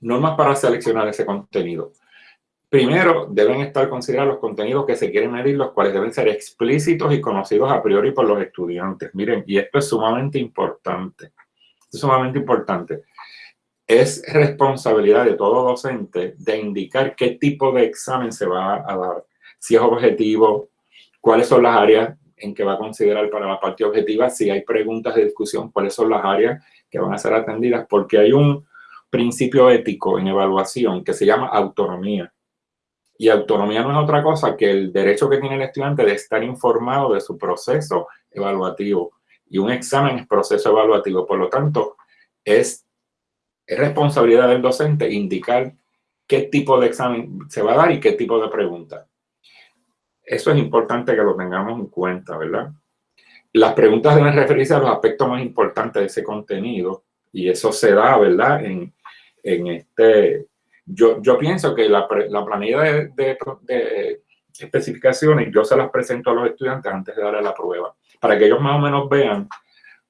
Normas para seleccionar ese contenido. Primero, deben estar considerados los contenidos que se quieren medir, los cuales deben ser explícitos y conocidos a priori por los estudiantes. Miren, y esto es sumamente importante. Es sumamente importante. Es responsabilidad de todo docente de indicar qué tipo de examen se va a dar. Si es objetivo, cuáles son las áreas en que va a considerar para la parte objetiva, si hay preguntas de discusión, cuáles son las áreas que van a ser atendidas, porque hay un principio ético en evaluación que se llama autonomía. Y autonomía no es otra cosa que el derecho que tiene el estudiante de estar informado de su proceso evaluativo. Y un examen es proceso evaluativo. Por lo tanto, es, es responsabilidad del docente indicar qué tipo de examen se va a dar y qué tipo de pregunta. Eso es importante que lo tengamos en cuenta, ¿verdad? Las preguntas deben referirse a los aspectos más importantes de ese contenido y eso se da, ¿verdad? En, en este, yo, yo pienso que la, la planilla de, de, especificaciones yo se las presento a los estudiantes antes de darle la prueba, para que ellos más o menos vean,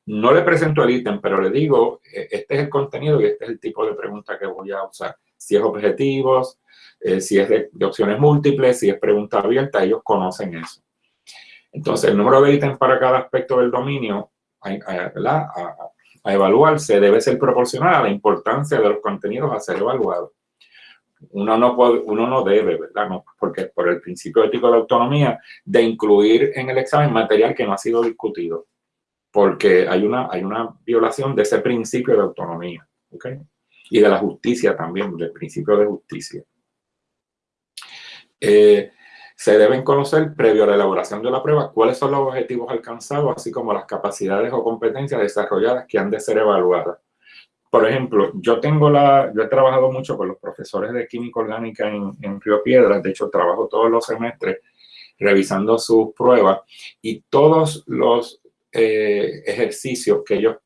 no le presento el ítem, pero le digo, e, este es el contenido y este es el tipo de pregunta que voy a usar. Si es objetivos, eh, si es de, opciones múltiples, si es pregunta abierta, ellos conocen eso. Entonces, el número de ítems para cada aspecto del dominio a, a, evaluarse debe ser proporcional a la importancia de los contenidos a ser evaluados. Uno no, puede, uno no debe, ¿verdad? No, porque por el principio ético de autonomía, de incluir en el examen material que no ha sido discutido, porque hay una, hay una violación de ese principio de autonomía, ¿ok? Y de la justicia también, del principio de justicia. Eh, se deben conocer previo a la elaboración de la prueba cuáles son los objetivos alcanzados, así como las capacidades o competencias desarrolladas que han de ser evaluadas. Por ejemplo, yo tengo la, yo he trabajado mucho con los profesores de química orgánica en, en Río Piedras, de hecho trabajo todos los semestres revisando sus pruebas y todos los eh, ejercicios que ellos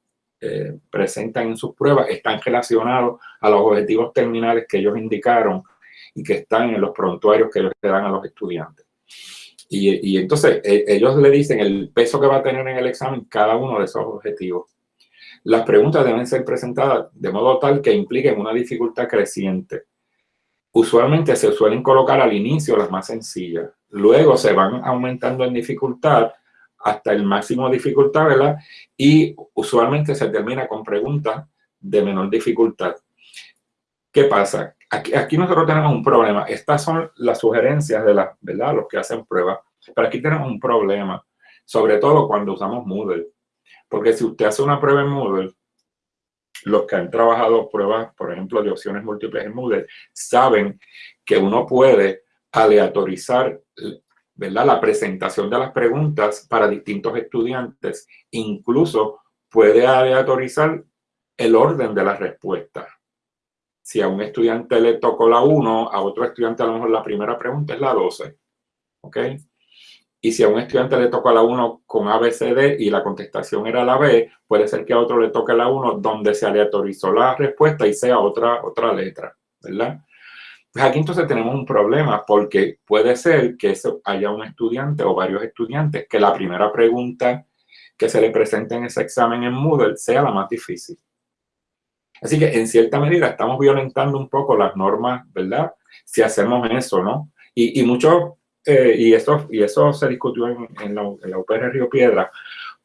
eh, presentan en sus pruebas están relacionados a los objetivos terminales que ellos indicaron y que están en los prontuarios que ellos le dan a los estudiantes. Y, entonces e, ellos le dicen el peso que va a tener en el examen cada uno de esos objetivos. Las preguntas deben ser presentadas de modo tal que impliquen una dificultad creciente. Usualmente se suelen colocar al inicio las más sencillas. Luego se van aumentando en dificultad hasta el máximo dificultad, ¿verdad? Y usualmente se termina con preguntas de menor dificultad. ¿Qué pasa? Aquí, nosotros tenemos un problema. Estas son las sugerencias de la, ¿verdad? los que hacen pruebas. Pero aquí tenemos un problema, sobre todo cuando usamos Moodle. Porque si usted hace una prueba en Moodle, los que han trabajado pruebas, por ejemplo, de opciones múltiples en Moodle, saben que uno puede aleatorizar la presentación de las preguntas para distintos estudiantes. Incluso puede aleatorizar el orden de las respuestas si a un estudiante le tocó la 1, a otro estudiante a lo mejor la primera pregunta es la 12. ¿Ok? Y si a un estudiante le tocó la 1 con ABCD y la contestación era la B, puede ser que a otro le toque la 1 donde se aleatorizó la respuesta y sea otra, otra letra, ¿verdad? Pues aquí entonces tenemos un problema porque puede ser que haya un estudiante o varios estudiantes que la primera pregunta que se le presente en ese examen en Moodle sea la más difícil. Así que en cierta medida estamos violentando un poco las normas, ¿verdad? Si hacemos eso, ¿no? Y, y eh, y, eso, y eso se discutió en, la, UPR Río Piedra,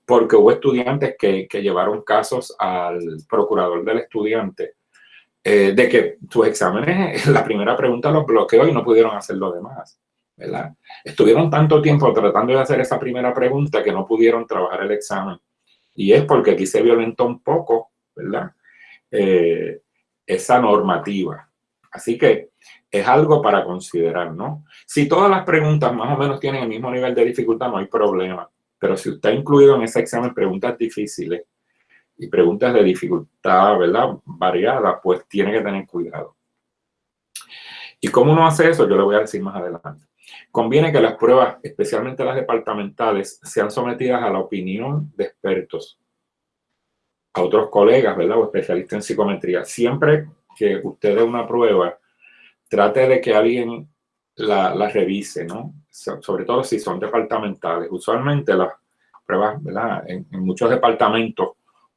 porque hubo estudiantes que, que llevaron casos al procurador del estudiante eh, de que sus exámenes, la primera pregunta los bloqueó y no pudieron hacer lo demás. ¿verdad? Estuvieron tanto tiempo tratando de hacer esa primera pregunta que no pudieron trabajar el examen. Y es porque aquí se violentó un poco, ¿verdad? Eh, esa normativa. Así que es algo para considerar, ¿no? Si todas las preguntas más o menos tienen el mismo nivel de dificultad, no hay problema. Pero si usted ha incluido en ese examen preguntas difíciles y preguntas de dificultad, ¿verdad? Variada, pues tiene que tener cuidado. ¿Y cómo uno hace eso? Yo le voy a decir más adelante. Conviene que las pruebas, especialmente las departamentales, sean sometidas a la opinión de expertos a otros colegas, ¿verdad? O especialistas en psicometría. Siempre que usted dé una prueba, trate de que alguien la, revise, ¿no? sobre todo si son departamentales. Usualmente las pruebas, ¿verdad? En, muchos departamentos,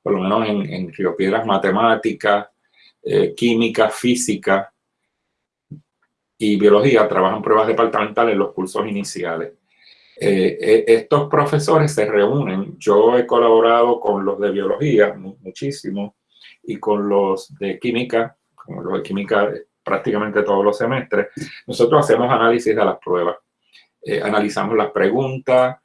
por lo menos en, en Río Piedras Matemáticas, eh, química, física y biología trabajan pruebas departamentales en los cursos iniciales. Eh, eh, estos profesores se reúnen, yo he colaborado con los de biología muchísimo y con los de química, con los de química prácticamente todos los semestres, nosotros hacemos análisis de las pruebas, analizamos las preguntas,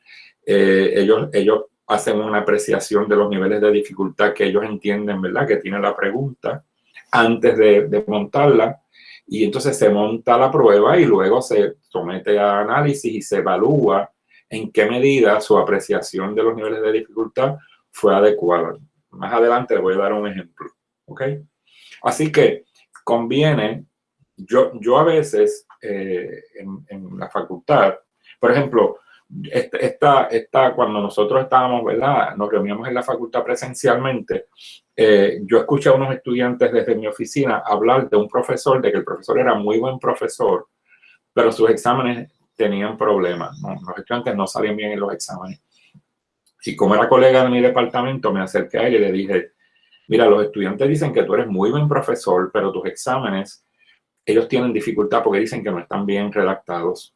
ellos, ellos hacen una apreciación de los niveles de dificultad que ellos entienden, ¿verdad? Que tiene la pregunta antes de, montarla. Y entonces se monta la prueba y luego se somete a análisis y se evalúa en qué medida su apreciación de los niveles de dificultad fue adecuada. Más adelante les voy a dar un ejemplo. ¿Ok? Así que conviene, yo, yo a veces eh, en, la facultad, por ejemplo, esta, esta, cuando nosotros estábamos, ¿verdad? Nos reuníamos en la facultad presencialmente, eh, yo escuché a unos estudiantes desde mi oficina hablar de un profesor, de que el profesor era muy buen profesor, pero sus exámenes tenían problemas, los estudiantes no salían bien en los exámenes. Y como era colega de mi departamento, me acerqué a él y le dije, mira, los estudiantes dicen que tú eres muy buen profesor, pero tus exámenes, ellos tienen dificultad porque dicen que no están bien redactados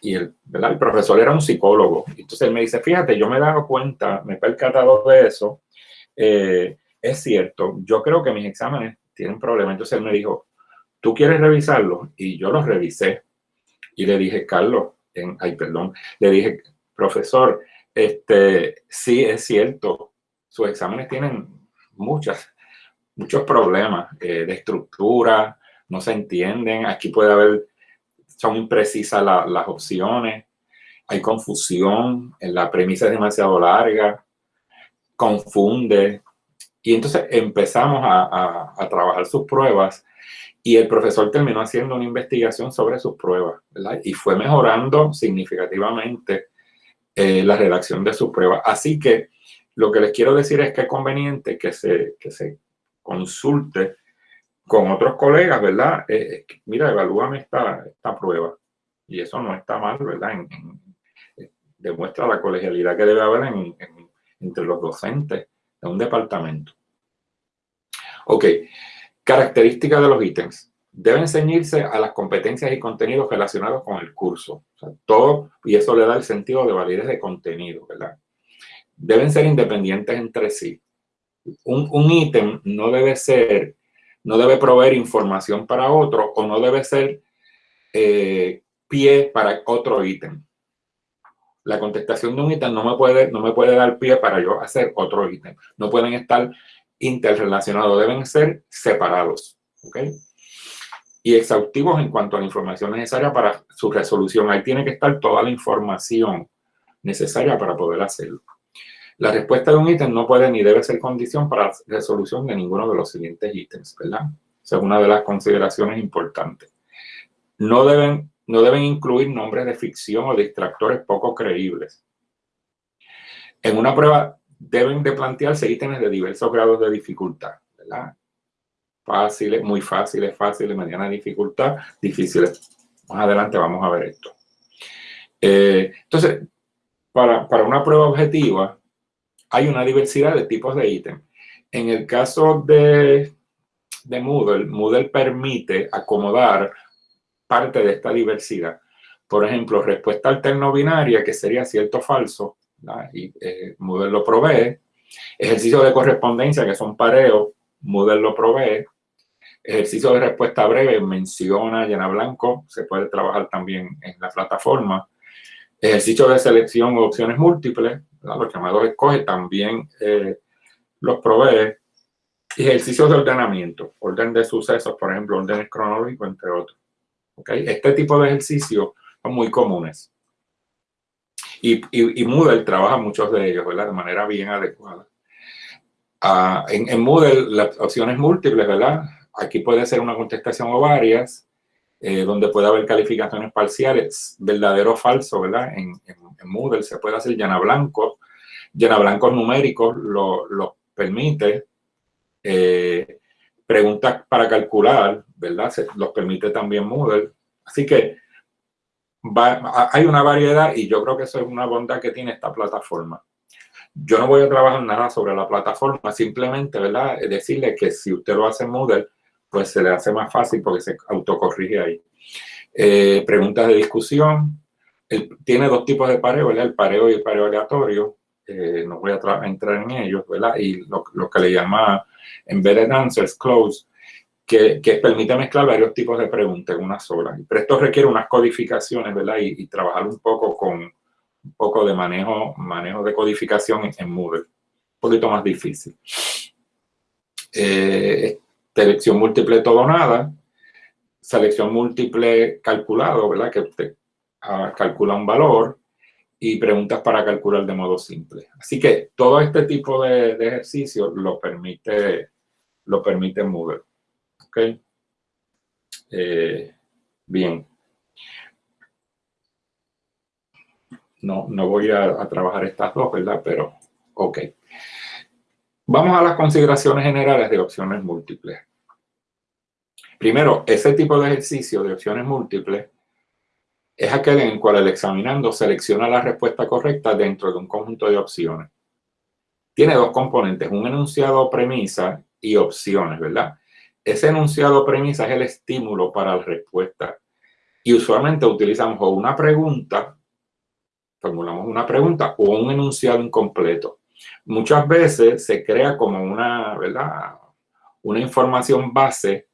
y el, el profesor era un psicólogo. Entonces él me dice, fíjate, yo me he dado cuenta, me he percatado de eso. Eh, es cierto, yo creo que mis exámenes tienen problemas. Entonces él me dijo, ¿tú quieres revisarlos? Y yo los revisé. Y le dije, Carlos, ay, perdón, le dije, profesor, este, sí es cierto, sus exámenes tienen muchas, muchos problemas eh, de estructura, no se entienden, aquí puede haber son imprecisas las opciones, hay confusión, la premisa es demasiado larga, confunde. Y entonces empezamos a, trabajar sus pruebas y el profesor terminó haciendo una investigación sobre sus pruebas, Y fue mejorando significativamente eh, la redacción de sus pruebas. Así que lo que les quiero decir es que es conveniente que se, que se consulte con otros colegas, ¿verdad? Eh, mira, evalúame esta, esta prueba. Y eso no está mal, ¿verdad? Eh, demuestra la colegialidad que debe haber entre los docentes de un departamento. Ok, características de los ítems. Deben ceñirse a las competencias y contenidos relacionados con el curso. Todo, y eso le da el sentido de validez de contenido, ¿verdad? Deben ser independientes entre sí. Un, un ítem no debe ser no debe proveer información para otro o no debe ser eh, pie para otro ítem. La contestación de un ítem no me, puede, no me puede dar pie para yo hacer otro ítem. No pueden estar interrelacionados, deben ser separados. Y exhaustivos en cuanto a la información necesaria para su resolución. Ahí tiene que estar toda la información necesaria para poder hacerlo. La respuesta de un ítem no puede ni debe ser condición para la resolución de ninguno de los siguientes ítems, ¿verdad? Es una de las consideraciones importantes. No deben, no deben incluir nombres de ficción o distractores poco creíbles. En una prueba deben de plantearse ítems de diversos grados de dificultad, ¿verdad? Fáciles, muy fáciles, fáciles, mediana dificultad, difíciles. Más adelante vamos a ver esto. Eh, entonces, para, para una prueba objetiva, hay una diversidad de tipos de ítems. En el caso de, de Moodle, Moodle permite acomodar parte de esta diversidad. Por ejemplo, respuesta alterno-binaria, que sería cierto o falso, y eh, Moodle lo provee. Ejercicio de correspondencia, que son pareos, Moodle lo provee. Ejercicio de respuesta breve, menciona, llena blanco, se puede trabajar también en la plataforma. Ejercicio de selección o opciones múltiples, los llamados escoge, también eh, los provee. Ejercicios de ordenamiento, orden de sucesos, por ejemplo, órdenes cronológicos, entre otros. ¿Okay? Este tipo de ejercicios son muy comunes. Y, y, Moodle trabaja muchos de ellos, ¿verdad? De manera bien adecuada. Ah, en, en, Moodle, las opciones múltiples, ¿verdad? Aquí puede ser una contestación o varias, eh, donde puede haber calificaciones parciales, verdadero o falso, ¿verdad? En, en en Moodle se puede hacer llena blancos, llena blancos numéricos lo, permite, eh, preguntas para calcular, ¿verdad? Los permite también Moodle. Así que hay una variedad y yo creo que eso es una bondad que tiene esta plataforma. Yo no voy a trabajar nada sobre la plataforma, simplemente, ¿verdad? Decirle que si usted lo hace en Moodle, pues se le hace más fácil porque se autocorrige ahí. Eh, preguntas de discusión. tiene dos tipos de pareo, ¿verdad? El pareo y el pareo aleatorio. Eh, no voy a, entrar en ellos, ¿verdad? Y lo, que le llama Embedded Answers, Close, que, que, permite mezclar varios tipos de preguntas en una sola. Pero esto requiere unas codificaciones, ¿verdad? Y, trabajar un poco con un poco de manejo, manejo de codificación en, Moodle. Un poquito más difícil. Eh, selección múltiple todo nada, selección múltiple calculado, ¿verdad? Que usted ah, calcula un valor y preguntas para calcular de modo simple. Así que todo este tipo de, de ejercicios lo permite, lo permite Moodle. ¿Ok? Eh, bien. No, no voy a, a trabajar estas dos, ¿verdad? Pero, ok. Vamos a las consideraciones generales de opciones múltiples. Primero, ese tipo de ejercicio de opciones múltiples es aquel en el cual el examinando selecciona la respuesta correcta dentro de un conjunto de opciones. Tiene dos componentes, un enunciado premisa y opciones, ¿verdad? Ese enunciado premisa es el estímulo para la respuesta. Y usualmente utilizamos o una pregunta, formulamos una pregunta, o un enunciado incompleto. Muchas veces se crea como una, ¿verdad? Una información base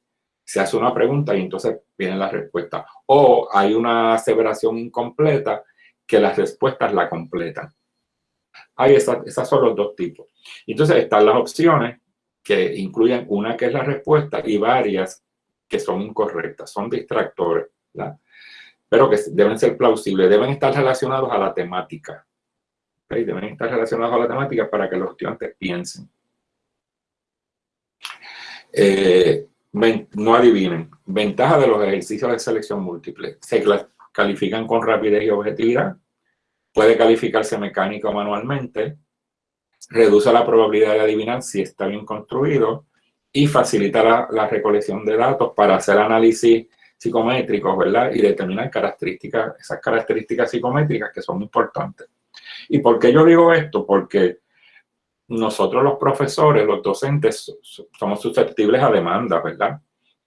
se hace una pregunta y entonces viene la respuesta. O hay una aseveración incompleta que las respuestas la completan. Hay esas, esas son los dos tipos. Entonces están las opciones que incluyen una que es la respuesta y varias que son incorrectas, son distractores, pero que deben ser plausibles, deben estar relacionados a la temática. Deben estar relacionados a la temática para que los estudiantes piensen. Eh, no adivinen. Ventaja de los ejercicios de selección múltiple. Se califican con rapidez y objetividad. Puede calificarse mecánica o manualmente. Reduce la probabilidad de adivinar si está bien construido. Y facilita la, recolección de datos para hacer análisis psicométricos, ¿verdad? Y determinar características, esas características psicométricas que son importantes. ¿Y por qué yo digo esto? Porque nosotros los profesores, los docentes, somos susceptibles a demandas, ¿verdad?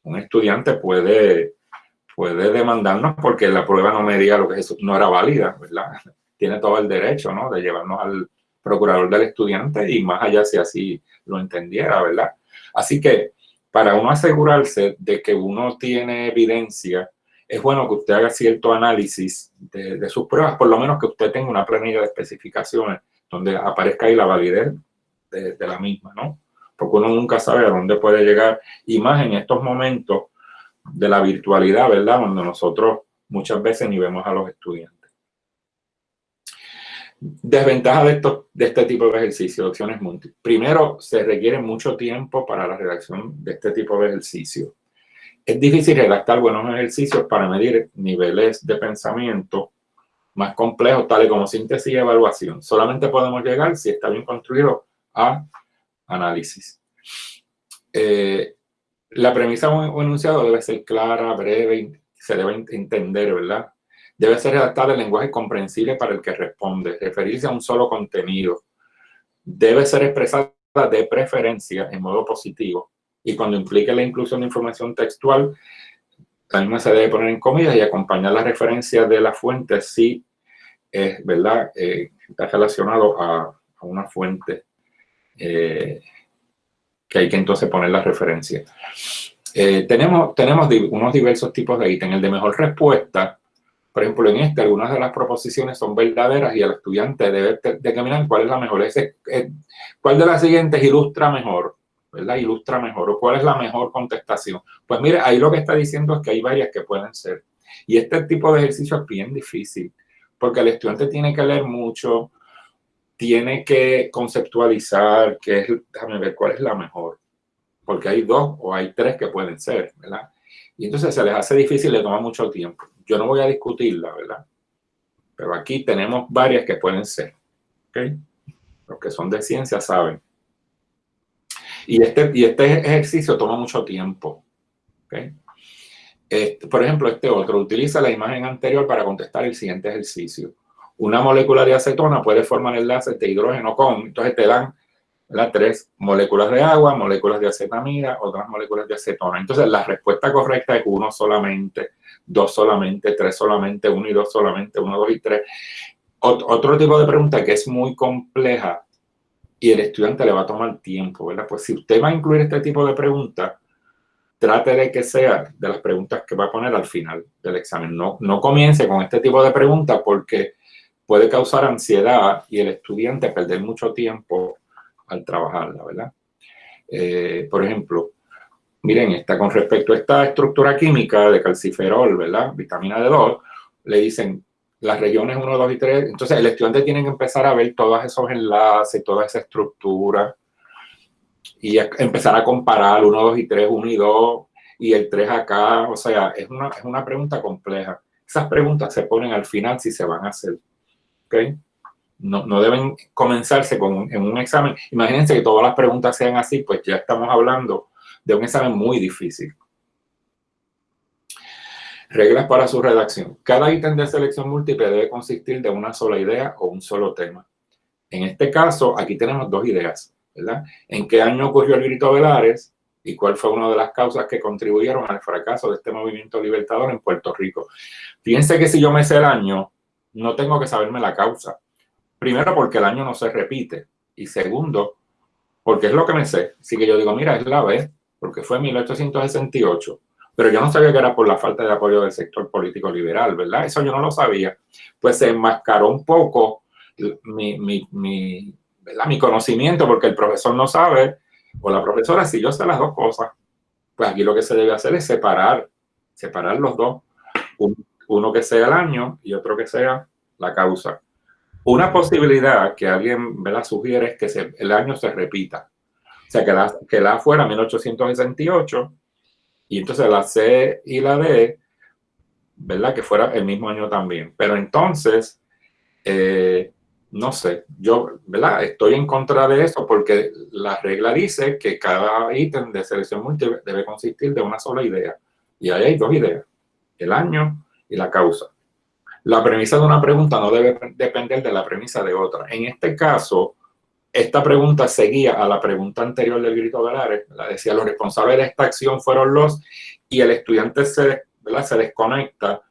Un estudiante puede, puede demandarnos porque la prueba no me diga lo que es, no era válida, ¿verdad? Tiene todo el derecho, ¿no? De llevarnos al procurador del estudiante y más allá si así lo entendiera, ¿verdad? Así que para uno asegurarse de que uno tiene evidencia, es bueno que usted haga cierto análisis de sus pruebas, por lo menos que usted tenga una planilla de especificaciones donde aparezca ahí la validez de, la misma, ¿no? Porque uno nunca sabe a dónde puede llegar, y más en estos momentos de la virtualidad, ¿verdad? Cuando nosotros muchas veces ni vemos a los estudiantes. Desventaja de, esto, de este tipo de ejercicio, opciones múltiples. Primero, se requiere mucho tiempo para la redacción de este tipo de ejercicio. Es difícil redactar buenos ejercicios para medir niveles de pensamiento más complejos, tales como síntesis y evaluación. Solamente podemos llegar si está bien construido a análisis. Eh, la premisa o enunciado debe ser clara, breve, se debe entender, ¿verdad? Debe ser redactada en lenguaje comprensible para el que responde, referirse a un solo contenido. Debe ser expresada de preferencia en modo positivo y cuando implique la inclusión de información textual, también se debe poner en comillas y acompañar la referencia de la fuente si es, ¿verdad? Eh, está relacionado a una fuente eh, que hay que entonces poner la referencia. Eh, tenemos, tenemos unos diversos tipos de ítems. El de mejor respuesta, por ejemplo, en este, algunas de las proposiciones son verdaderas y el estudiante debe determinar cuál es la mejor. Ese, eh, ¿Cuál de las siguientes ilustra mejor? ¿Verdad? Ilustra mejor. ¿O cuál es la mejor contestación? Pues mire, ahí lo que está diciendo es que hay varias que pueden ser. Y este tipo de ejercicio es bien difícil, porque el estudiante tiene que leer mucho, tiene que conceptualizar qué es, déjame ver cuál es la mejor, porque hay dos o hay tres que pueden ser, ¿verdad? Y entonces se les hace difícil, le toma mucho tiempo. Yo no voy a discutirla, ¿verdad? Pero aquí tenemos varias que pueden ser, ¿ok? Los que son de ciencia saben. Y este, y este ejercicio toma mucho tiempo, ¿ok? Este, por ejemplo, este otro, utiliza la imagen anterior para contestar el siguiente ejercicio una molécula de acetona puede formar enlaces de hidrógeno con, entonces te dan las tres moléculas de agua, moléculas de acetamida, otras moléculas de acetona. Entonces la respuesta correcta es uno solamente, dos solamente, tres solamente, uno y dos solamente, uno, dos y tres. otro tipo de pregunta que es muy compleja y el estudiante le va a tomar tiempo, ¿verdad? Pues si usted va a incluir este tipo de preguntas, trate de que sea de las preguntas que va a poner al final del examen. No, no comience con este tipo de preguntas porque puede causar ansiedad y el estudiante perder mucho tiempo al trabajarla, ¿verdad? Eh, por ejemplo, miren, está con respecto a esta estructura química de calciferol, ¿verdad? Vitamina D2, le dicen las regiones 1, 2 y 3. Entonces, el estudiante tiene que empezar a ver todos esos enlaces, toda esa estructura y empezar a comparar 1, 2 y 3, 1 y 2 y el 3 acá. O sea, es una, es una pregunta compleja. Esas preguntas se ponen al final si se van a hacer. No, deben comenzarse con, en un examen. Imagínense que todas las preguntas sean así, pues ya estamos hablando de un examen muy difícil. Reglas para su redacción. Cada ítem de selección múltiple debe consistir de una sola idea o un solo tema. En este caso, aquí tenemos dos ideas, ¿verdad? ¿En qué año ocurrió el grito de Lares y cuál fue una de las causas que contribuyeron al fracaso de este movimiento libertador en Puerto Rico? Fíjense que si yo me sé el año, no tengo que saberme la causa. Primero, porque el año no se repite. Y segundo, porque es lo que me sé. Así que yo digo, mira, es la B, porque fue en 1868 pero yo no sabía que era por la falta de apoyo del sector político liberal, ¿verdad? Eso yo no lo sabía. Pues se enmascaró un poco mi, mi, mi, mi conocimiento, porque el profesor no sabe, o la profesora, si yo sé las dos cosas, pues aquí lo que se debe hacer es separar, separar los dos, uno que sea el año y otro que sea la causa. Una posibilidad que alguien ¿verdad? sugiere es que el año se repita. O sea, que la, que la fuera 1868 y entonces la C y la D, ¿verdad? Que fuera el mismo año también. Pero entonces, eh, no sé, yo, ¿verdad? Estoy en contra de eso porque la regla dice que cada ítem de selección múltiple debe consistir de una sola idea. Y ahí hay dos ideas, el año y la causa. La premisa de una pregunta no debe depender de la premisa de otra. En este caso, esta pregunta seguía a la pregunta anterior del grito de Lares, la decía, los responsables de esta acción fueron los, y el estudiante se, se desconecta.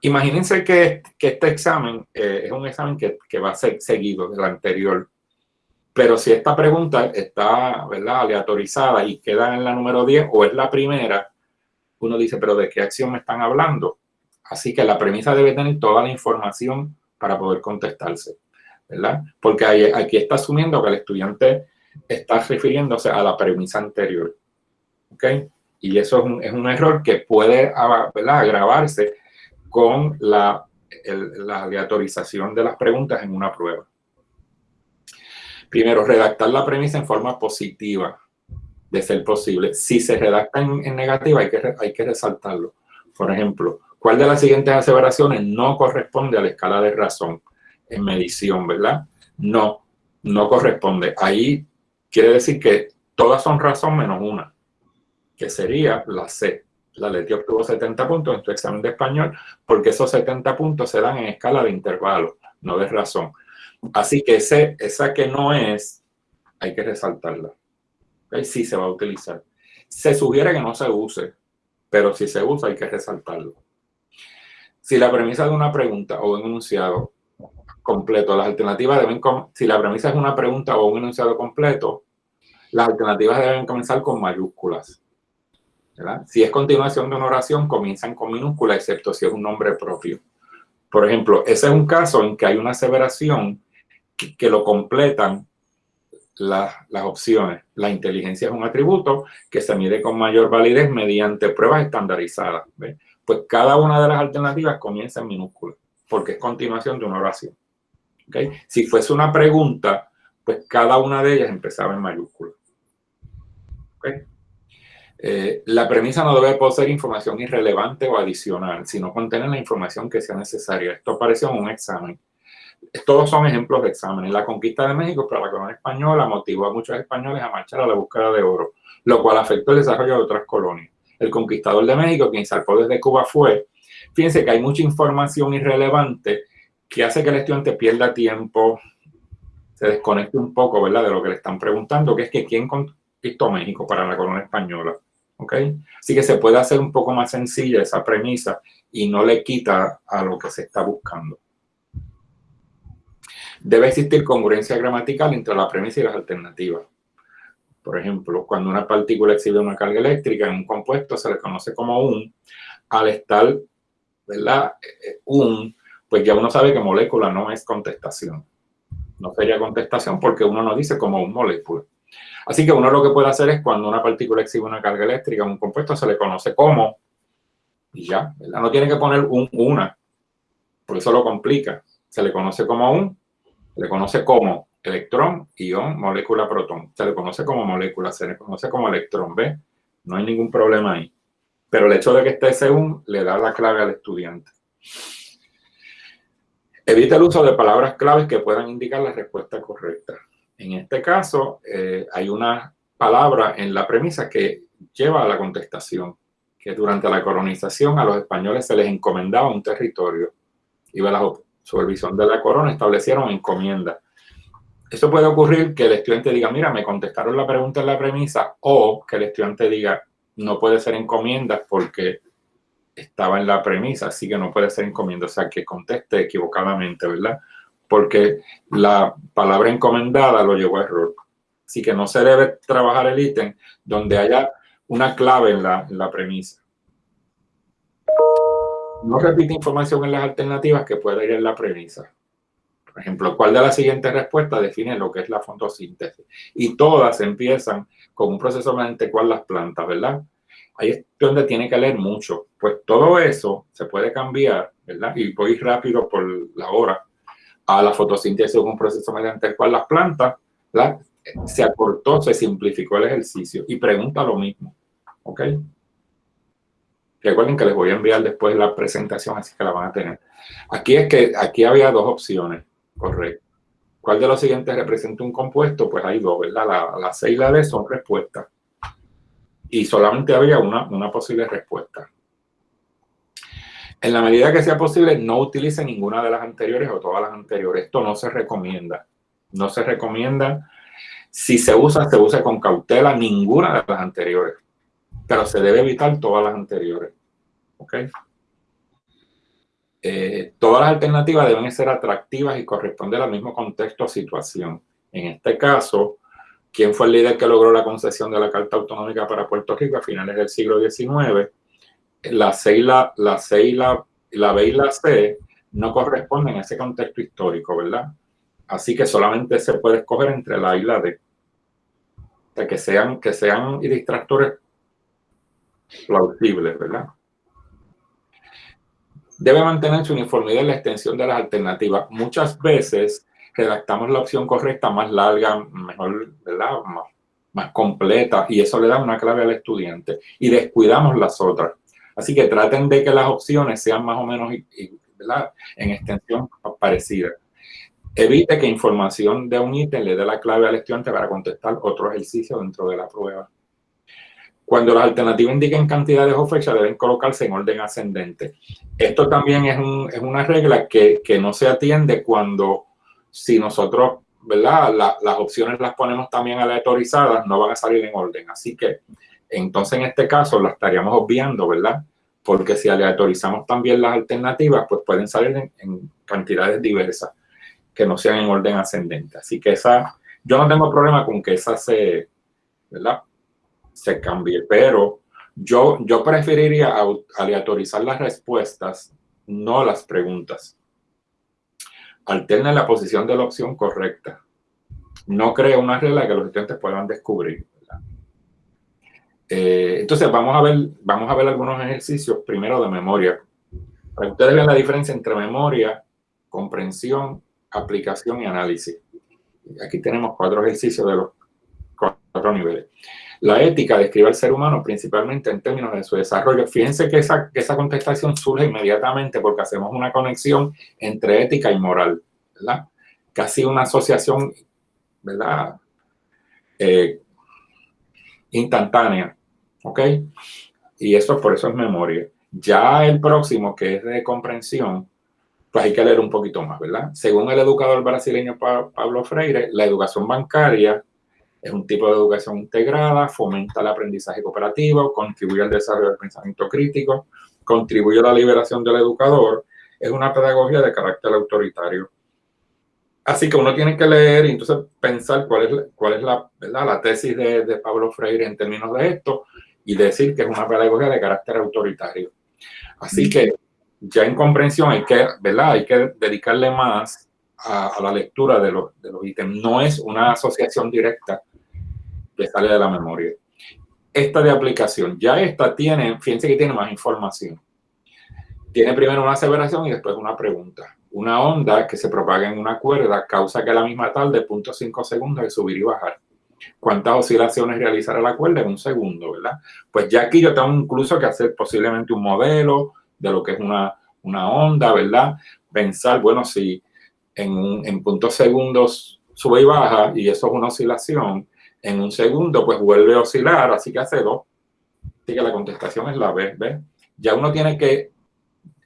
Imagínense que, que este examen eh, es un examen que, que, va a ser seguido del anterior, pero si esta pregunta está ¿verdad? aleatorizada y queda en la número 10 o es la primera, uno dice, pero ¿de qué acción me están hablando? Así que la premisa debe tener toda la información para poder contestarse. ¿verdad? Porque aquí está asumiendo que el estudiante está refiriéndose a la premisa anterior, ¿ok? Y eso es un, error que puede agravarse con la, la aleatorización de las preguntas en una prueba. Primero, redactar la premisa en forma positiva, de ser posible. Si se redacta en, negativa, hay que, hay que resaltarlo. Por ejemplo, ¿cuál de las siguientes aseveraciones no corresponde a la escala de razón? en medición, ¿verdad? No, no corresponde. Ahí quiere decir que todas son razón menos una, que sería la C. La Leti obtuvo 70 puntos en tu examen de español porque esos 70 puntos se dan en escala de intervalo, no de razón. Así que esa que no es, hay que resaltarla. ¿Okay? Sí se va a utilizar. Se sugiere que no se use, pero si se usa hay que resaltarlo. Si la premisa de una pregunta o un enunciado completo. Las alternativas deben, si la premisa es una pregunta o un enunciado completo, las alternativas deben comenzar con mayúsculas. Si es continuación de una oración, comienzan con minúsculas, excepto si es un nombre propio. Por ejemplo, ese es un caso en que hay una aseveración que, lo completan las opciones. La inteligencia es un atributo que se mide con mayor validez mediante pruebas estandarizadas. Pues cada una de las alternativas comienza en minúsculas, porque es continuación de una oración. Si fuese una pregunta, pues cada una de ellas empezaba en mayúscula. Eh, la premisa no debe poseer información irrelevante o adicional, sino contener la información que sea necesaria. Esto apareció en un examen. Todos son ejemplos de exámenes. La conquista de México para la corona española motivó a muchos españoles a marchar a la búsqueda de oro, lo cual afectó el desarrollo de otras colonias. El conquistador de México, quien zarpó desde Cuba, fue. Fíjense que hay mucha información irrelevante que hace que el estudiante pierda tiempo, se desconecte un poco, ¿verdad? De lo que le están preguntando, que es que quién conquistó México para la corona española, ¿ok? Así que se puede hacer un poco más sencilla esa premisa y no le quita a lo que se está buscando. Debe existir congruencia gramatical entre la premisa y las alternativas. Por ejemplo, cuando una partícula exhibe una carga eléctrica en un compuesto se le conoce como un, al estar, ¿verdad? Eh, eh, un, pues ya uno sabe que molécula no es contestación. No sería contestación porque uno no dice como un molécula. Así que uno lo que puede hacer es cuando una partícula exhibe una carga eléctrica en un compuesto se le conoce como, y ya, ¿verdad? No tiene que poner un una, por eso lo complica. Se le conoce como un, se le conoce como electrón, ion, molécula, protón. Se le conoce como molécula, se le conoce como electrón, ¿ve? No hay ningún problema ahí. Pero el hecho de que esté un le da la clave al estudiante. Evita el uso de palabras claves que puedan indicar la respuesta correcta. En este caso, eh, hay una palabra en la premisa que lleva a la contestación, que durante la colonización a los españoles se les encomendaba un territorio y bajo supervisión de la corona establecieron encomienda. Eso puede ocurrir que el estudiante diga, mira, me contestaron la pregunta en la premisa, o que el estudiante diga, no puede ser encomienda porque estaba en la premisa, así que no puede ser encomienda, o sea, que conteste equivocadamente, ¿verdad? Porque la palabra encomendada lo llevó a error. Así que no se debe trabajar el ítem donde haya una clave en la, en la premisa. No repite información en las alternativas que pueda ir en la premisa. Por ejemplo, ¿cuál de las siguientes respuestas define lo que es la fotosíntesis? Y todas empiezan con un proceso mediante cual las plantas, ¿verdad? ahí es donde tiene que leer mucho. Pues todo eso se puede cambiar, ¿verdad? Y voy rápido por la hora a la fotosíntesis, un proceso mediante el cual las plantas ¿verdad? se acortó, se simplificó el ejercicio y pregunta lo mismo. ¿Ok? Recuerden que les voy a enviar después la presentación, así que la van a tener. Aquí es que aquí había dos opciones, correcto. ¿Cuál de los siguientes representa un compuesto? Pues hay dos, ¿verdad? La, la C y la D son respuestas y solamente había una, una posible respuesta. En la medida que sea posible, no utilice ninguna de las anteriores o todas las anteriores. Esto no se recomienda. No se recomienda. Si se usa, se usa con cautela ninguna de las anteriores. Pero se debe evitar todas las anteriores. ¿Ok? Eh, todas las alternativas deben ser atractivas y corresponder al mismo contexto o situación. En este caso, ¿Quién fue el líder que logró la concesión de la Carta Autonómica para Puerto Rico a finales del siglo XIX? La C y la, la, C y la, la B y la C no corresponden a ese contexto histórico, ¿verdad? Así que solamente se puede escoger entre la A y la D. Que sean, que sean distractores plausibles, ¿verdad? Debe mantener su uniformidad en la extensión de las alternativas. Muchas veces redactamos la opción correcta más larga, mejor, ¿verdad? Más, completa y eso le da una clave al estudiante y descuidamos las otras. Así que traten de que las opciones sean más o menos en extensión parecida. Evite que información de un ítem le dé la clave al estudiante para contestar otro ejercicio dentro de la prueba. Cuando las alternativas indiquen cantidades o fechas, deben colocarse en orden ascendente. Esto también es, un, es una regla que, no se atiende cuando si nosotros, ¿verdad? las opciones las ponemos también aleatorizadas, no van a salir en orden. Así que, entonces en este caso la estaríamos obviando, ¿verdad? Porque si aleatorizamos también las alternativas, pues pueden salir en, cantidades diversas que no sean en orden ascendente. Así que esa, yo no tengo problema con que esa se, ¿verdad? Se cambie, pero yo, yo preferiría aleatorizar las respuestas, no las preguntas alterna la posición de la opción correcta. No crea una regla que los estudiantes puedan descubrir. Eh, entonces, vamos a, ver, vamos a ver algunos ejercicios primero de memoria. Para que ustedes vean la diferencia entre memoria, comprensión, aplicación y análisis. Aquí tenemos cuatro ejercicios de los cuatro niveles. La ética describe al ser humano principalmente en términos de su desarrollo. Fíjense que esa, esa contestación surge inmediatamente porque hacemos una conexión entre ética y moral, ¿verdad? Casi una asociación, ¿verdad? Eh, instantánea, ¿ok? Y eso por eso es memoria. Ya el próximo, que es de comprensión, pues hay que leer un poquito más, ¿verdad? Según el educador brasileño Pablo Freire, la educación bancaria es un tipo de educación integrada, fomenta el aprendizaje cooperativo, contribuye al desarrollo del pensamiento crítico, contribuye a la liberación del educador, es una pedagogía de carácter autoritario. Así que uno tiene que leer y entonces pensar cuál es, cuál es la, la tesis de, de Pablo Freire en términos de esto y decir que es una pedagogía de carácter autoritario. Así que ya en comprensión hay que, ¿verdad? Hay que dedicarle más a, la lectura de los, de los ítems. No es una asociación directa que sale de la memoria. Esta de aplicación, ya esta tiene, fíjense que tiene más información. Tiene primero una aseveración y después una pregunta. Una onda que se propaga en una cuerda causa que la misma tal de 0.5 segundos de subir y bajar. ¿Cuántas oscilaciones realizará la cuerda en un segundo, verdad? Pues ya aquí yo tengo incluso que hacer posiblemente un modelo de lo que es una, una onda, ¿verdad? Pensar, bueno, si en, en puntos segundos sube y baja y eso es una oscilación, en un segundo pues vuelve a oscilar, así que hace dos. Así que la contestación es la B, ¿ves? Ya uno tiene que,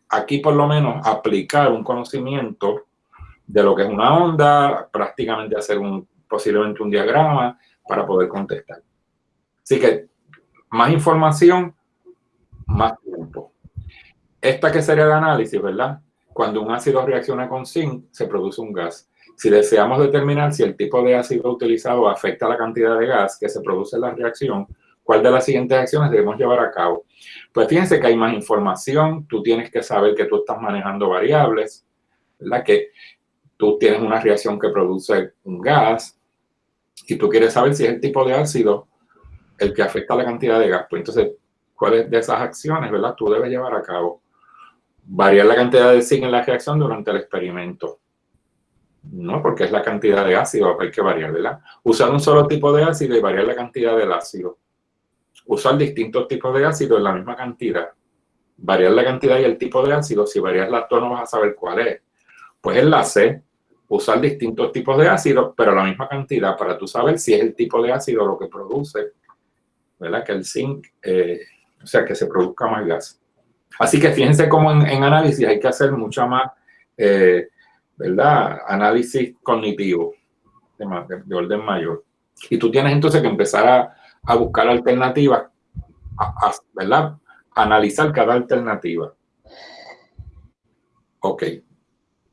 aquí por lo menos, aplicar un conocimiento de lo que es una onda, prácticamente hacer un, posiblemente un diagrama para poder contestar. Así que más información, más tiempo. Esta que sería el análisis, ¿verdad? Cuando un ácido reacciona con zinc, se produce un gas. Si deseamos determinar si el tipo de ácido utilizado afecta la cantidad de gas que se produce en la reacción, ¿cuál de las siguientes acciones debemos llevar a cabo? Pues fíjense que hay más información, tú tienes que saber que tú estás manejando variables, ¿verdad? Que tú tienes una reacción que produce un gas y tú quieres saber si es el tipo de ácido el que afecta la cantidad de gas. Pues entonces, ¿cuáles de esas acciones, verdad? Tú debes llevar a cabo variar la cantidad de zinc en la reacción durante el experimento. No, porque es la cantidad de ácido, hay que variar, ¿verdad? Usar un solo tipo de ácido y variar la cantidad del ácido. Usar distintos tipos de ácido en la misma cantidad. Variar la cantidad y el tipo de ácido, si varias las dos no vas a saber cuál es. Pues en la usar distintos tipos de ácido, pero la misma cantidad para tú saber si es el tipo de ácido lo que produce, ¿verdad? Que el zinc, eh, o sea, que se produzca más gas. Así que fíjense cómo en, análisis hay que hacer mucha más, eh, ¿verdad? Análisis cognitivo de, orden mayor. Y tú tienes entonces que empezar a, buscar alternativas, ¿verdad? Analizar cada alternativa. Ok,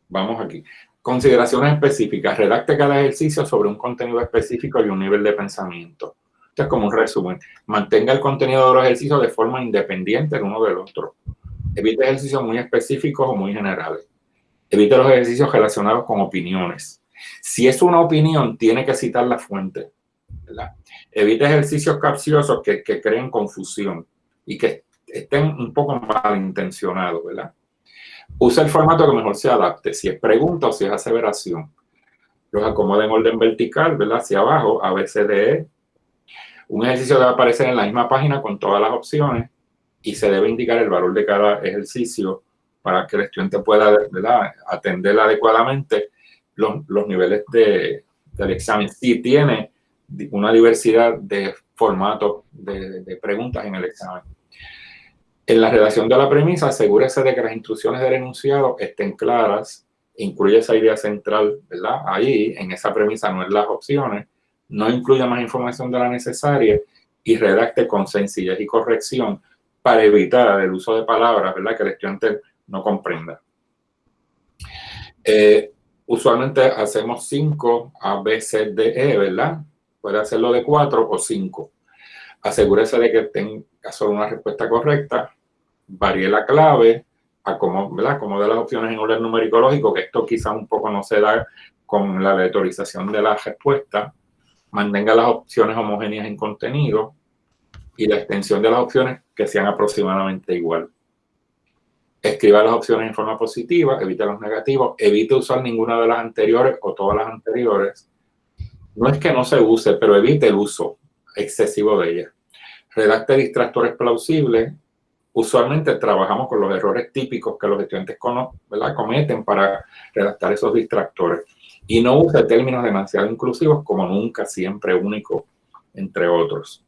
vamos aquí. Consideraciones específicas. Redacte cada ejercicio sobre un contenido específico y un nivel de pensamiento. Esto es como un resumen. Mantenga el contenido de los ejercicios de forma independiente el uno del otro. Evite ejercicios muy específicos o muy generales. Evite los ejercicios relacionados con opiniones. Si es una opinión, tiene que citar la fuente. Evite ejercicios capciosos que, creen confusión y que estén un poco malintencionados. ¿verdad? Usa el formato que mejor se adapte, si es pregunta o si es aseveración. Los acomoda en orden vertical, ¿verdad? Hacia abajo, A, B, C, D, E. Un ejercicio debe aparecer en la misma página con todas las opciones y se debe indicar el valor de cada ejercicio para que el estudiante pueda atender adecuadamente los, los niveles de, del examen. Si tiene una diversidad de formatos de, de, preguntas en el examen. En la redacción de la premisa, asegúrese de que las instrucciones del enunciado estén claras, incluye esa idea central, ¿verdad? Ahí, en esa premisa, no es las opciones, no incluya más información de la necesaria y redacte con sencillez y corrección para evitar el uso de palabras, ¿verdad? Que el estudiante no comprenda. Eh, usualmente hacemos 5 A, B, C, D, E, ¿verdad? Puede hacerlo de 4 o 5. Asegúrese de que tenga solo una respuesta correcta. Varíe la clave. ¿verdad? Acomode las opciones en orden numérico lógico, que esto quizá un poco no se da con la aleatorización de la respuesta. Mantenga las opciones homogéneas en contenido y la extensión de las opciones que sean aproximadamente igual. Escriba las opciones en forma positiva, evite los negativos, evite usar ninguna de las anteriores o todas las anteriores. No es que no se use, pero evite el uso excesivo de ellas. Redacte distractores plausibles. Usualmente trabajamos con los errores típicos que los estudiantes cometen para redactar esos distractores. Y no use términos demasiado inclusivos como nunca, siempre, único, entre otros.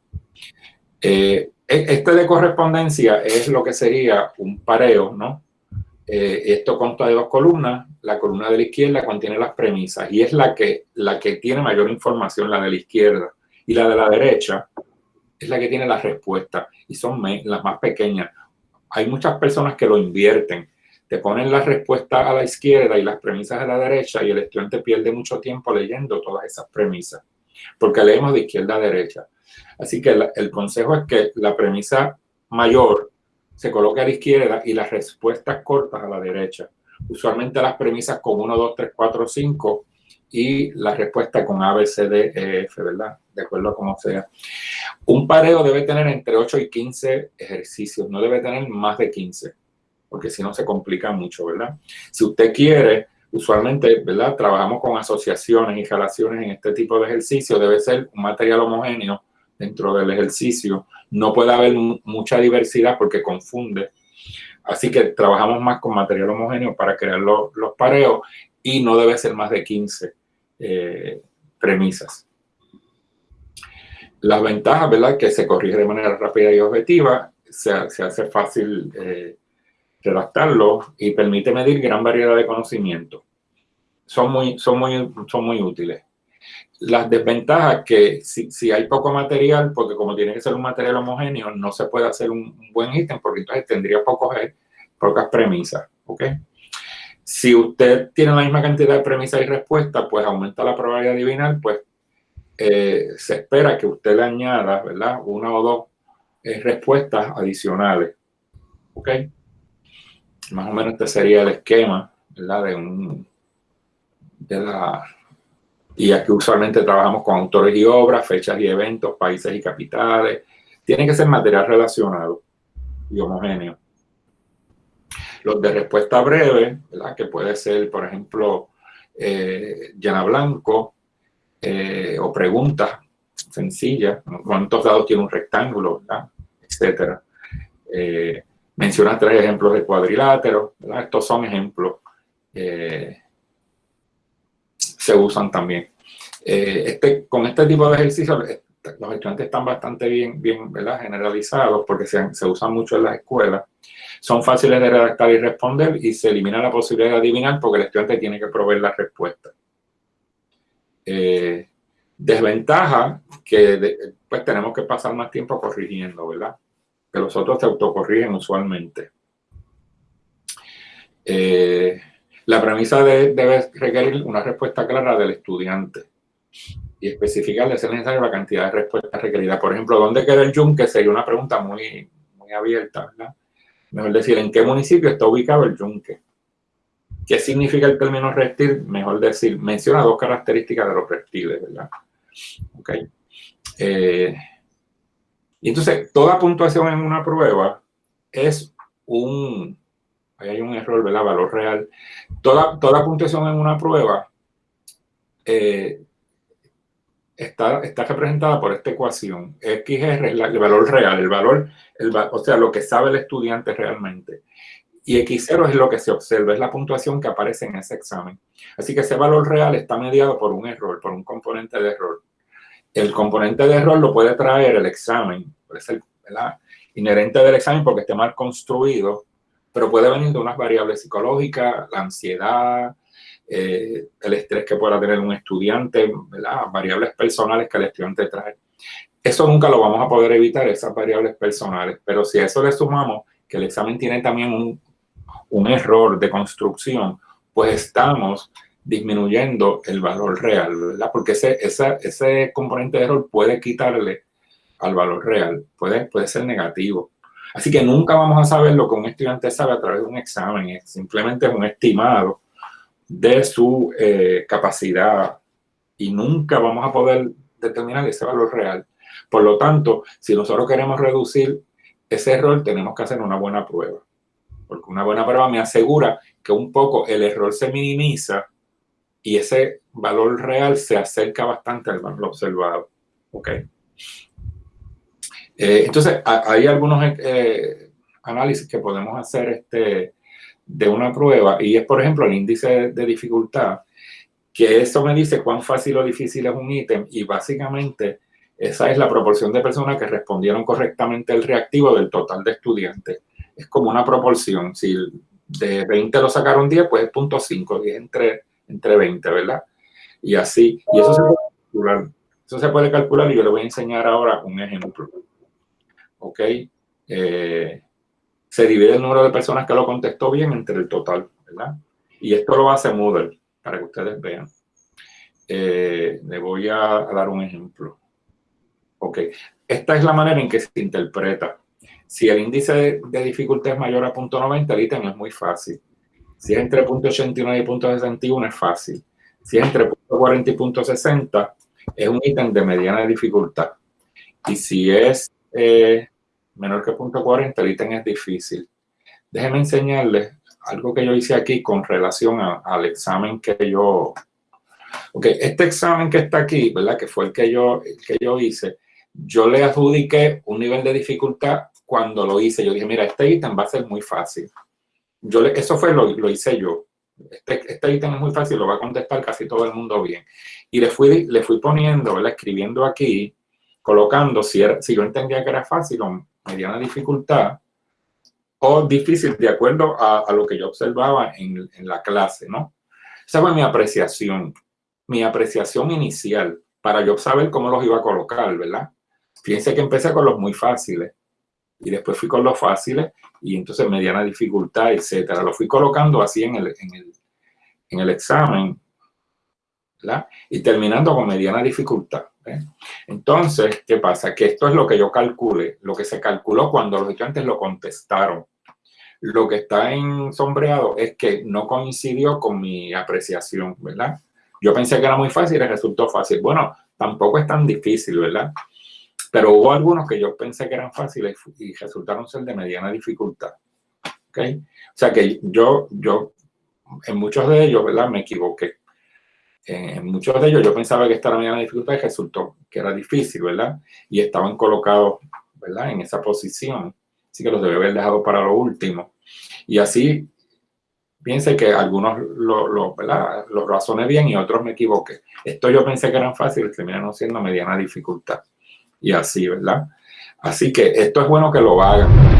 Eh, este de correspondencia es lo que sería un pareo, ¿no? Eh, esto consta de dos columnas. La columna de la izquierda contiene las premisas y es la que, la que tiene mayor información, la de la izquierda. Y la de la derecha es la que tiene las respuestas y son las más pequeñas. Hay muchas personas que lo invierten. Te ponen las respuestas a la izquierda y las premisas a la derecha y el estudiante pierde mucho tiempo leyendo todas esas premisas porque leemos de izquierda a derecha. Así que el consejo es que la premisa mayor se coloque a la izquierda y las respuestas cortas a la derecha. Usualmente las premisas con 1, 2, 3, 4, 5 y la respuesta con A, B, C, D, E, F, ¿verdad? De acuerdo a cómo sea. Un pareo debe tener entre 8 y 15 ejercicios, no debe tener más de 15, porque si no se complica mucho, ¿verdad? Si usted quiere, usualmente, ¿verdad? Trabajamos con asociaciones y relaciones en este tipo de ejercicio, debe ser un material homogéneo dentro del ejercicio. No puede haber mucha diversidad porque confunde. Así que trabajamos más con material homogéneo para crear los, pareos y no debe ser más de 15 eh, premisas. Las ventajas, ¿verdad? Que se corrige de manera rápida y objetiva, se, hace fácil eh, redactarlo y permite medir gran variedad de conocimientos. Son muy, son muy, son muy útiles. Las desventajas que si, si, hay poco material, porque como tiene que ser un material homogéneo, no se puede hacer un, buen ítem porque entonces tendría pocos, pocas premisas. ¿ok? Si usted tiene la misma cantidad de premisas y respuestas, pues aumenta la probabilidad de adivinar, pues eh, se espera que usted le añada, ¿verdad? Una o dos eh, respuestas adicionales. ¿Ok? Más o menos este sería el esquema, ¿verdad? De un, de la, y aquí usualmente trabajamos con autores y obras, fechas y eventos, países y capitales. Tiene que ser material relacionado y homogéneo. Los de respuesta breve, que puede ser, por ejemplo, eh, llena blanco eh, o preguntas sencillas, cuántos dados tiene un rectángulo, ¿verdad? etcétera. Eh, menciona tres ejemplos de cuadrilátero, estos son ejemplos eh, se usan también. Eh, este, con este tipo de ejercicios, eh, los estudiantes están bastante bien, bien ¿verdad? generalizados porque se, se, usan mucho en las escuelas. Son fáciles de redactar y responder y se elimina la posibilidad de adivinar porque el estudiante tiene que proveer la respuesta. desventaja que pues tenemos que pasar más tiempo corrigiendo, ¿verdad? que los otros se autocorrigen usualmente. Eh, la premisa debe requerir una respuesta clara del estudiante y especificar de ser necesaria la cantidad de respuestas requeridas. Por ejemplo, ¿dónde queda el yunque? Sería una pregunta muy, muy abierta, ¿verdad? Mejor decir, ¿en qué municipio está ubicado el yunque? ¿Qué significa el término reptil? Mejor decir, menciona dos características de los reptiles, ¿verdad? Ok. Eh, entonces, toda puntuación en una prueba es un, ahí hay un error, ¿verdad? Valor real. Toda, toda puntuación en una prueba eh, está, está representada por esta ecuación. XR es el valor real, el valor, el, o sea, lo que sabe el estudiante realmente. Y X0 es lo que se observa, es la puntuación que aparece en ese examen. Así que ese valor real está mediado por un error, por un componente de error. El componente de error lo puede traer el examen, puede ser inherente del examen porque esté mal construido, pero puede venir de unas variables psicológicas, la ansiedad, eh, el estrés que pueda tener un estudiante, variables personales que el estudiante trae. Eso nunca lo vamos a poder evitar, esas variables personales, pero si a eso le sumamos que el examen tiene también un, un error de construcción, pues estamos disminuyendo el valor real, ¿verdad? Porque ese, ese componente de error puede quitarle al valor real, puede, puede ser negativo. Así que nunca vamos a saber lo que un estudiante sabe a través de un examen, es simplemente un estimado de su eh, capacidad y nunca vamos a poder determinar ese valor real. Por lo tanto, si nosotros queremos reducir ese error, tenemos que hacer una buena prueba. Porque una buena prueba me asegura que un poco el error se minimiza y ese valor real se acerca bastante al valor observado. ¿Ok? Eh, entonces, hay algunos eh, análisis que podemos hacer este, de una prueba y es, por ejemplo, el índice de dificultad, que eso me dice cuán fácil o difícil es un ítem y básicamente esa es la proporción de personas que respondieron correctamente el reactivo del total de estudiantes. Es como una proporción. Si de 20 lo sacaron 10, pues es punto 5, 10 entre, entre 20, ¿verdad? Y así, y eso se puede calcular. Eso se puede calcular y yo le voy a enseñar ahora un ejemplo. ¿Ok? Eh, se divide el número de personas que lo contestó bien entre el total, ¿verdad? Y esto lo hace Moodle, para que ustedes vean. Eh, le voy a, dar un ejemplo. Ok, esta es la manera en que se interpreta. Si el índice de, dificultad es mayor a .90, el ítem es muy fácil. Si es entre .89 y .61 es fácil. Si es entre .40 y .60 es un ítem de mediana dificultad. Y si es eh, menor que .40, el ítem es difícil. Déjenme enseñarles algo que yo hice aquí con relación al examen que yo... Ok, este examen que está aquí, ¿verdad? Que fue el que yo, el que yo hice, yo le adjudiqué un nivel de dificultad cuando lo hice. Yo dije, mira, este ítem va a ser muy fácil. Yo eso fue lo, lo hice yo. Este, este ítem es muy fácil, lo va a contestar casi todo el mundo bien. Y le fui, le fui poniendo, ¿verdad? escribiendo aquí, colocando si, si yo entendía que era fácil o mediana dificultad, o difícil de acuerdo a, a lo que yo observaba en, en, la clase, ¿no? Esa fue mi apreciación, mi apreciación inicial, para yo saber cómo los iba a colocar, ¿verdad? Fíjense que empecé con los muy fáciles y después fui con los fáciles y entonces mediana dificultad, etcétera. Lo fui colocando así en el, en el, en el examen, ¿verdad? Y terminando con mediana dificultad. Entonces, ¿qué pasa? Que esto es lo que yo calcule, lo que se calculó cuando los estudiantes lo contestaron. Lo que está en sombreado es que no coincidió con mi apreciación, ¿verdad? Yo pensé que era muy fácil y resultó fácil. Bueno, tampoco es tan difícil, ¿verdad? Pero hubo algunos que yo pensé que eran fáciles y resultaron ser de mediana dificultad. ¿Ok? O sea que yo, yo en muchos de ellos, ¿verdad? Me equivoqué. En muchos de ellos yo pensaba que esta era mediana dificultad y resultó que era difícil, ¿verdad? Y estaban colocados, ¿verdad? En esa posición. Así que los debe haber dejado para lo último. Y así, piense que algunos lo, lo, los razoné bien y otros me equivoqué. Esto yo pensé que eran fáciles, terminaron siendo mediana dificultad y así, ¿verdad? Así que esto es bueno que lo hagan.